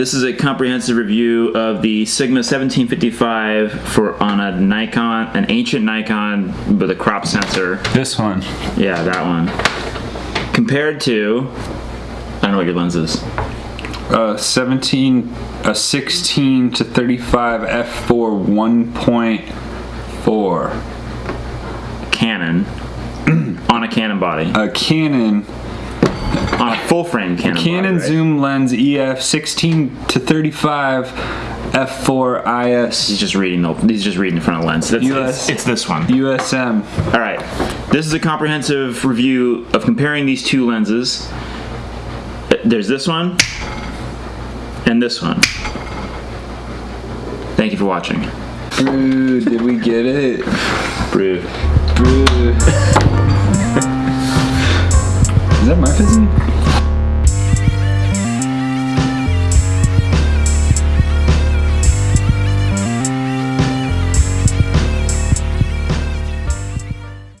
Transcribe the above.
This is a comprehensive review of the Sigma 1755 for on a Nikon, an ancient Nikon with a crop sensor. This one. Yeah, that one. Compared to, I don't know what your lens is. Uh, 17, a 16 to 35 f4 1.4. Canon on a Canon body, A Canon full frame Canon. Canon right? zoom lens EF 16 to 35 f4 IS. He's just reading the. He's just reading in front of the lens. That's, US. it's, it's this one. USM. All right. This is a comprehensive review of comparing these two lenses. There's this one and this one. Thank you for watching. Brew, did we get it? Brew. Brew. Is that my fizzing?